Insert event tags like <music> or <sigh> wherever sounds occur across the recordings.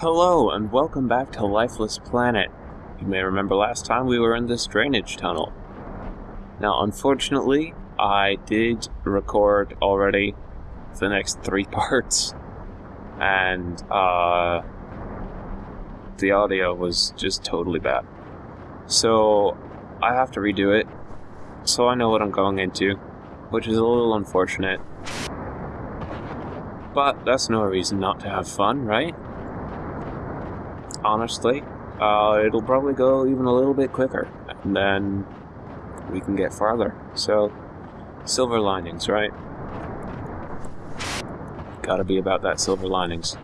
Hello, and welcome back to Lifeless Planet. You may remember last time we were in this drainage tunnel. Now, unfortunately, I did record already the next three <laughs> parts, and uh, the audio was just totally bad. So, I have to redo it, so I know what I'm going into, which is a little unfortunate. But that's no reason not to have fun, right? Honestly, uh, it'll probably go even a little bit quicker, and then we can get farther. So, silver linings, right? Gotta be about that silver linings.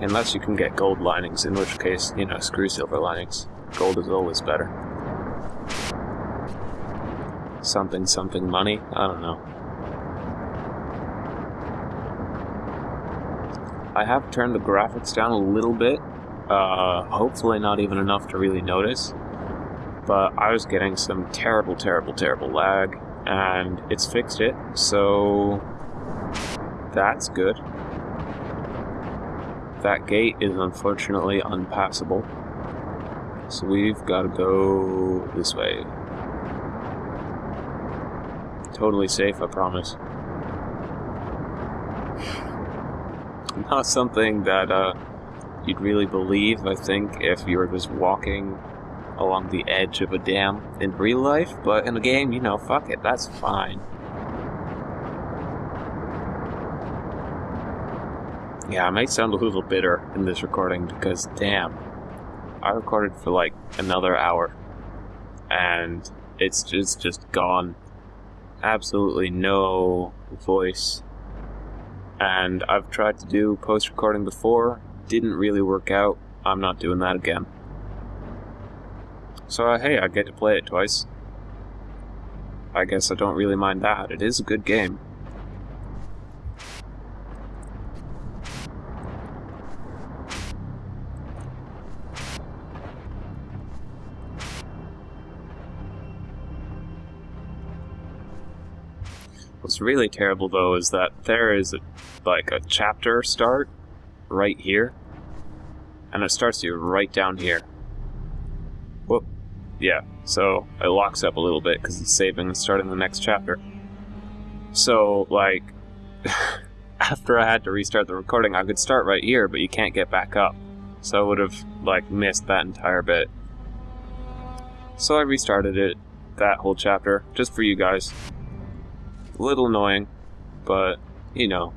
Unless you can get gold linings, in which case, you know, screw silver linings. Gold is always better. Something, something money? I don't know. I have turned the graphics down a little bit. Uh, hopefully not even enough to really notice. But I was getting some terrible, terrible, terrible lag, and it's fixed it, so that's good. That gate is unfortunately unpassable. So we've got to go this way. Totally safe, I promise. Not something that uh, you'd really believe, I think, if you were just walking along the edge of a dam in real life, but in a game, you know, fuck it, that's fine. Yeah, I might sound a little bitter in this recording because, damn, I recorded for like another hour and it's just, just gone. Absolutely no voice. And I've tried to do post recording before, didn't really work out. I'm not doing that again. So, uh, hey, I get to play it twice. I guess I don't really mind that. It is a good game. Really terrible though is that there is a, like a chapter start right here, and it starts you right down here. Whoop. Yeah, so it locks up a little bit because it's saving and starting the next chapter. So, like, <laughs> after I had to restart the recording, I could start right here, but you can't get back up. So I would have, like, missed that entire bit. So I restarted it, that whole chapter, just for you guys. A little annoying, but, you know,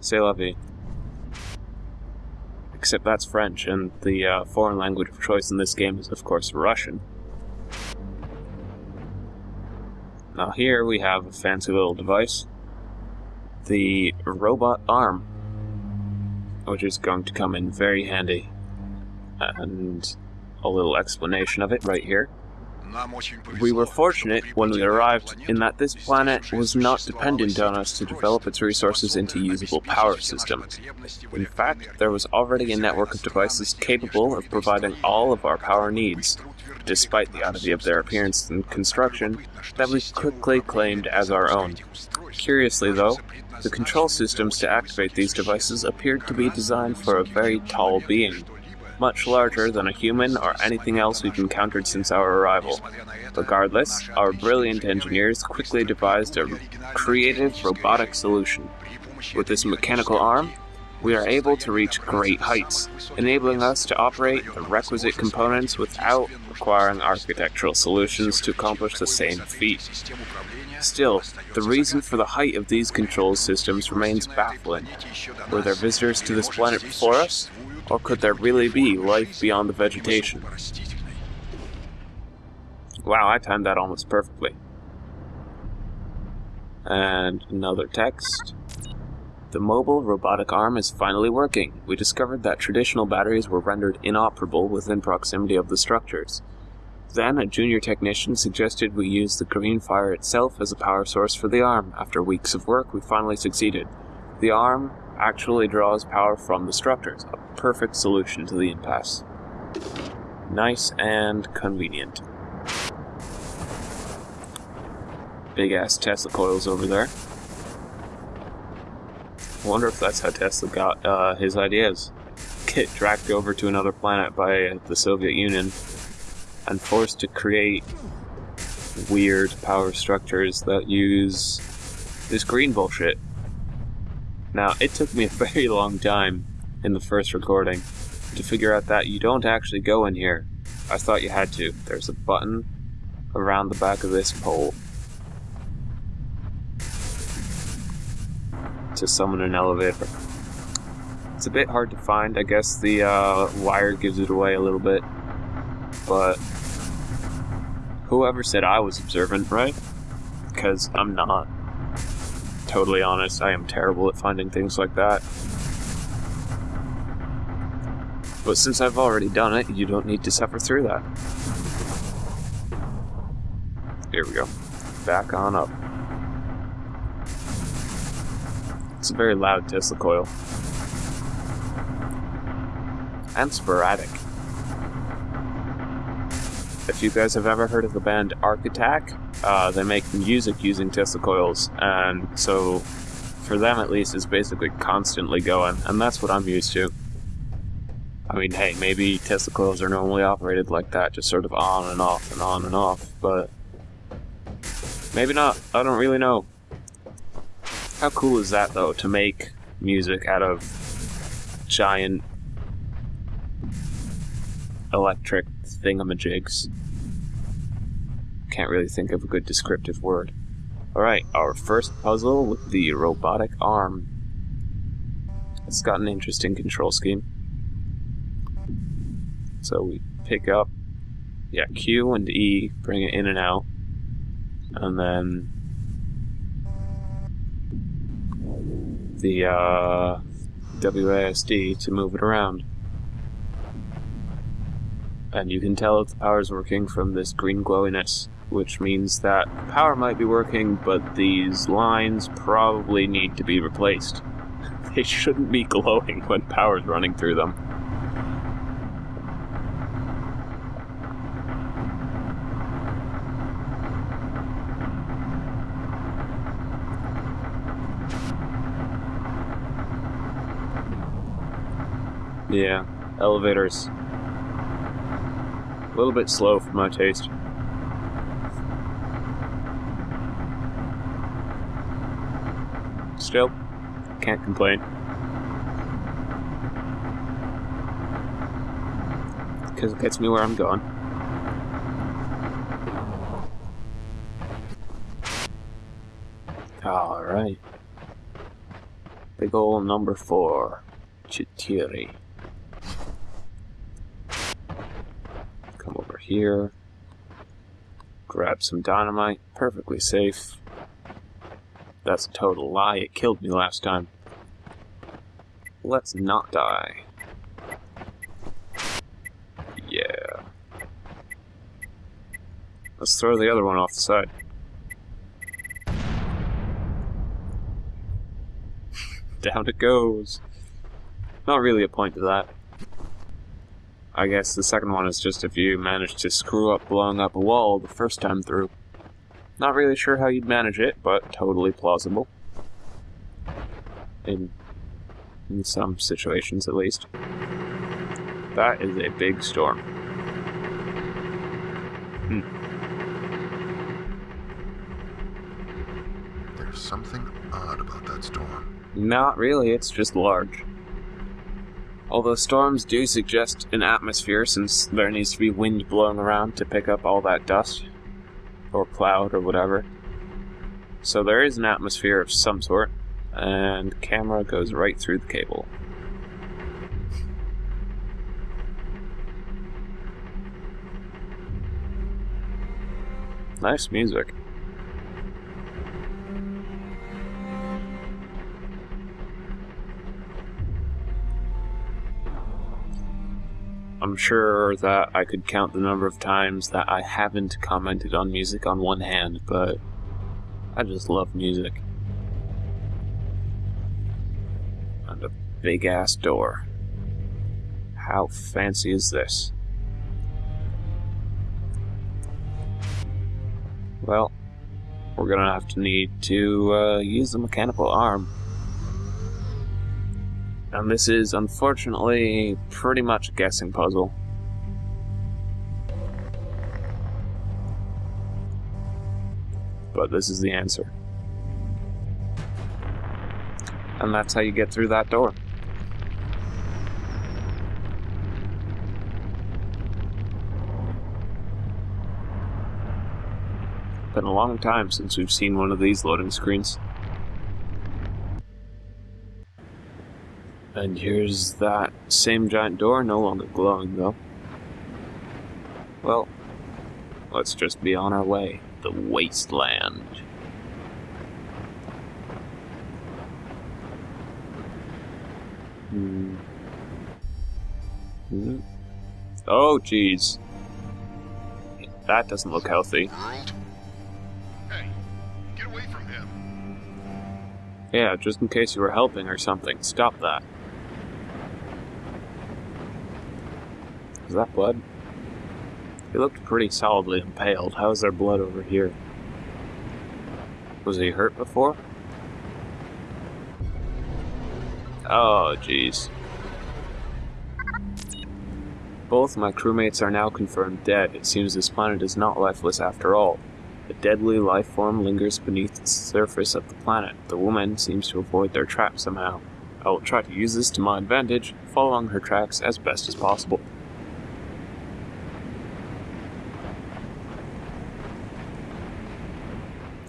c'est la vie. Except that's French, and the uh, foreign language of choice in this game is, of course, Russian. Now here we have a fancy little device. The robot arm, which is going to come in very handy. And a little explanation of it right here. We were fortunate when we arrived in that this planet was not dependent on us to develop its resources into usable power system. In fact, there was already a network of devices capable of providing all of our power needs, despite the oddity of their appearance and construction, that we quickly claimed as our own. Curiously, though, the control systems to activate these devices appeared to be designed for a very tall being, much larger than a human or anything else we've encountered since our arrival. Regardless, our brilliant engineers quickly devised a creative robotic solution. With this mechanical arm, we are able to reach great heights, enabling us to operate the requisite components without requiring architectural solutions to accomplish the same feat. Still, the reason for the height of these control systems remains baffling. Were there visitors to this planet before us? Or could there really be life beyond the vegetation? Wow, I timed that almost perfectly. And another text. The mobile robotic arm is finally working. We discovered that traditional batteries were rendered inoperable within proximity of the structures. Then, a junior technician suggested we use the green fire itself as a power source for the arm. After weeks of work, we finally succeeded. The arm actually draws power from the structures, a perfect solution to the impasse. Nice and convenient. Big ass Tesla coils over there. Wonder if that's how Tesla got uh, his ideas. Get dragged over to another planet by the Soviet Union and forced to create weird power structures that use this green bullshit. Now, it took me a <laughs> very long time in the first recording to figure out that you don't actually go in here. I thought you had to. There's a button around the back of this pole to summon an elevator. It's a bit hard to find. I guess the uh, wire gives it away a little bit. But whoever said I was observant, right? Because I'm not. Totally honest, I am terrible at finding things like that. But since I've already done it, you don't need to suffer through that. Here we go. Back on up. It's a very loud Tesla coil. And sporadic. If you guys have ever heard of the band Arc Attack, uh, they make music using Tesla coils, and so for them at least, it's basically constantly going, and that's what I'm used to. I mean, hey, maybe Tesla coils are normally operated like that, just sort of on and off and on and off, but maybe not. I don't really know. How cool is that, though, to make music out of giant electric thingamajigs? Can't really think of a good descriptive word. Alright, our first puzzle with the robotic arm. It's got an interesting control scheme. So we pick up, yeah, Q and E, bring it in and out, and then the uh, WASD to move it around. And you can tell if the power is working from this green glowiness, which means that power might be working, but these lines probably need to be replaced. <laughs> they shouldn't be glowing when power is running through them. Yeah, elevators. A little bit slow for my taste. Still, can't complain. Because it gets me where I'm going. Alright. Big ol' number four. Chitiri. Here. Grab some dynamite. Perfectly safe. That's a total lie. It killed me last time. Let's not die. Yeah. Let's throw the other one off the side. <laughs> Down it goes. Not really a point to that. I guess the second one is just if you manage to screw up blowing up a wall the first time through. Not really sure how you'd manage it, but totally plausible. In, in some situations, at least. That is a big storm. Hmm. There's something odd about that storm. Not really, it's just large. Although storms do suggest an atmosphere since there needs to be wind blowing around to pick up all that dust, or cloud, or whatever. So there is an atmosphere of some sort, and camera goes right through the cable. Nice music. I'm sure that I could count the number of times that I haven't commented on music on one hand, but I just love music. And a big ass door. How fancy is this? Well, we're gonna have to need to uh, use the mechanical arm. And this is, unfortunately, pretty much a guessing puzzle. But this is the answer. And that's how you get through that door. Been a long time since we've seen one of these loading screens. And here's that same giant door, no longer glowing though. Well, let's just be on our way. The wasteland. Hmm. Hmm. Oh, jeez. That doesn't look healthy. Hey, get away from him. Yeah, just in case you were helping or something. Stop that. Is that blood? He looked pretty solidly impaled. How is there blood over here? Was he hurt before? Oh, jeez. Both my crewmates are now confirmed dead. It seems this planet is not lifeless after all. A deadly life form lingers beneath the surface of the planet. The woman seems to avoid their trap somehow. I will try to use this to my advantage, following her tracks as best as possible.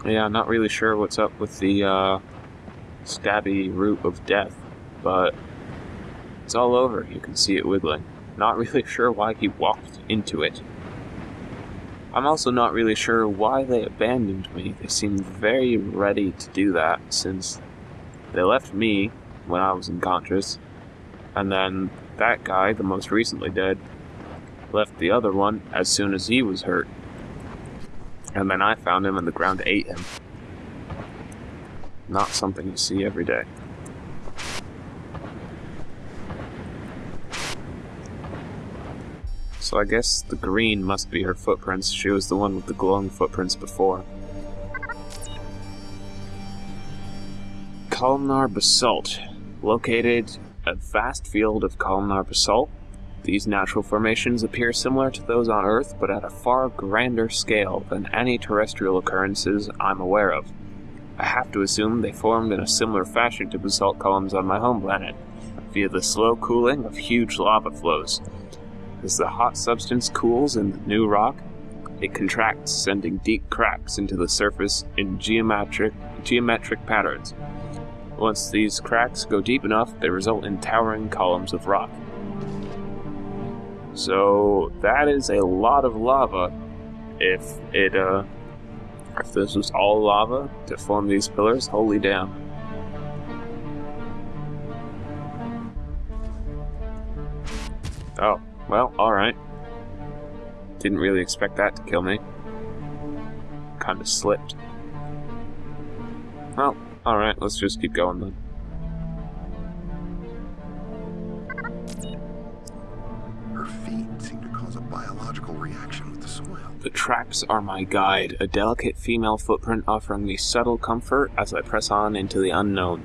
Yeah, not really sure what's up with the uh, stabby root of death, but it's all over. You can see it wiggling. Not really <laughs> sure why he walked into it. I'm also not really sure why they abandoned me. They seemed very ready to do that since they left me when I was unconscious, and then that guy, the most recently dead, left the other one as soon as he was hurt. And then I found him and the ground ate him. Not something you see every day. So I guess the green must be her footprints. She was the one with the glowing footprints before. Columnar basalt. Located a vast field of columnar basalt. These natural formations appear similar to those on Earth, but at a far grander scale than any terrestrial occurrences I'm aware of. I have to assume they formed in a similar fashion to basalt columns on my home planet, via the slow cooling of huge lava flows. As the hot substance cools in the new rock, it contracts, sending deep cracks into the surface in geometric geometric patterns. Once these cracks go deep enough, they result in towering columns of rock. So that is a lot of lava. If it uh, if this was all lava to form these pillars, holy damn. Oh, well, alright. Didn't really expect that to kill me. Kinda slipped. Well, alright, let's just keep going then. Tracks are my guide, a delicate female footprint offering me subtle comfort as I press on into the unknown.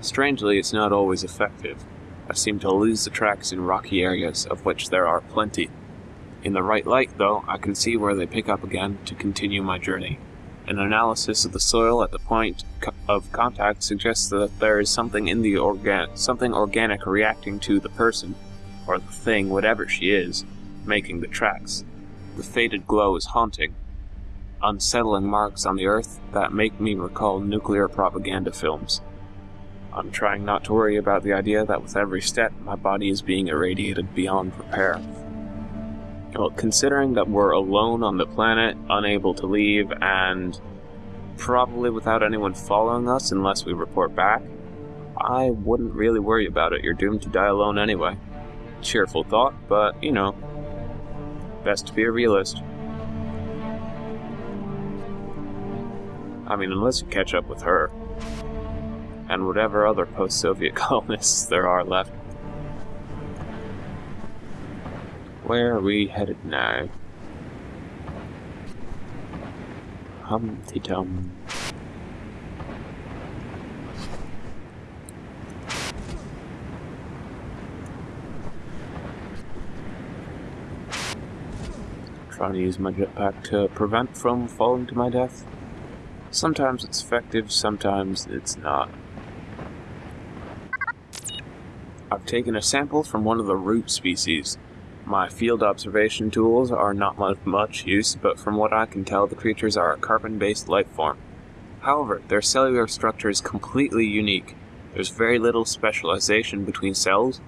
Strangely, it's not always effective. I seem to lose the tracks in rocky areas, of which there are plenty. In the right light, though, I can see where they pick up again to continue my journey. An analysis of the soil at the point of contact suggests that there is something in the organ something organic reacting to the person, or the thing, whatever she is, making the tracks. The faded glow is haunting. Unsettling marks on the earth that make me recall nuclear propaganda films. I'm trying not to worry about the idea that with every step, my body is being irradiated beyond repair. Well, considering that we're alone on the planet, unable to leave, and probably without anyone following us unless we report back, I wouldn't really worry about it. You're doomed to die alone anyway. Cheerful thought, but, you know, best to be a realist. I mean, unless you catch up with her and whatever other post-Soviet <laughs> colonists there are left. Where are we headed now? Humpty Tum. Trying to use my jetpack to prevent from falling to my death. Sometimes it's effective, sometimes it's not. I've taken a sample from one of the root species. My field observation tools are not of much use, but from what I can tell, the creatures are a carbon-based life form. However, their cellular structure is completely unique. There's very little specialization between cells,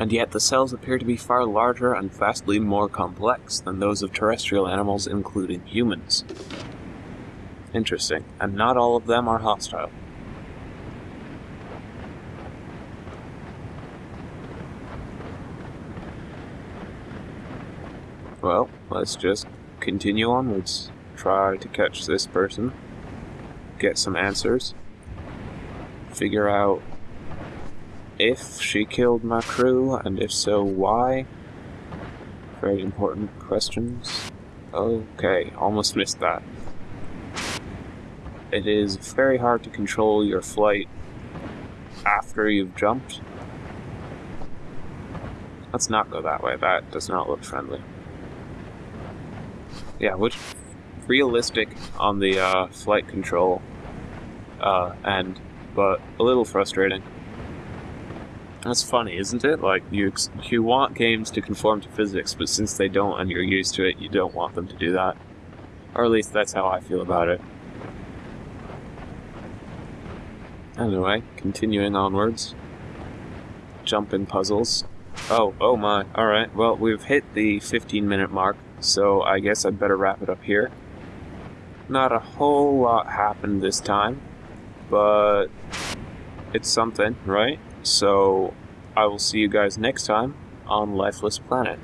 and yet the cells appear to be far larger and vastly more complex than those of terrestrial animals, including humans. Interesting, and not all of them are hostile. Well, let's just continue onwards. Try to catch this person, get some answers, figure out if she killed my crew, and if so, why? Very important questions. Okay, almost missed that. It is very hard to control your flight after you've jumped. Let's not go that way, that does not look friendly. Yeah, which realistic on the uh, flight control uh, end, but a little frustrating. That's funny, isn't it? Like you you want games to conform to physics, but since they don't and you're used to it, you don't want them to do that. Or at least that's how I feel about it. Anyway, continuing onwards. Jumping puzzles. Oh, oh my. Alright, well, we've hit the 15 minute mark, so I guess I'd better wrap it up here. Not a whole lot happened this time, but it's something, right? So I will see you guys next time on Lifeless Planet.